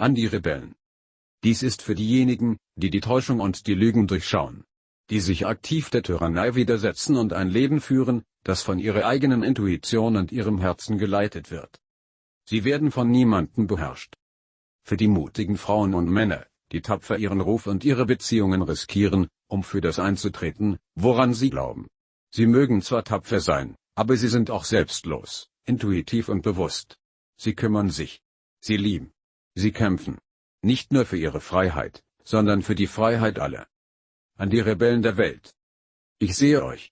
an die Rebellen. Dies ist für diejenigen, die die Täuschung und die Lügen durchschauen, die sich aktiv der Tyrannei widersetzen und ein Leben führen, das von ihrer eigenen Intuition und ihrem Herzen geleitet wird. Sie werden von niemandem beherrscht. Für die mutigen Frauen und Männer, die tapfer ihren Ruf und ihre Beziehungen riskieren, um für das einzutreten, woran sie glauben. Sie mögen zwar tapfer sein, aber sie sind auch selbstlos, intuitiv und bewusst. Sie kümmern sich. Sie lieben. Sie kämpfen. Nicht nur für ihre Freiheit, sondern für die Freiheit aller. An die Rebellen der Welt. Ich sehe euch.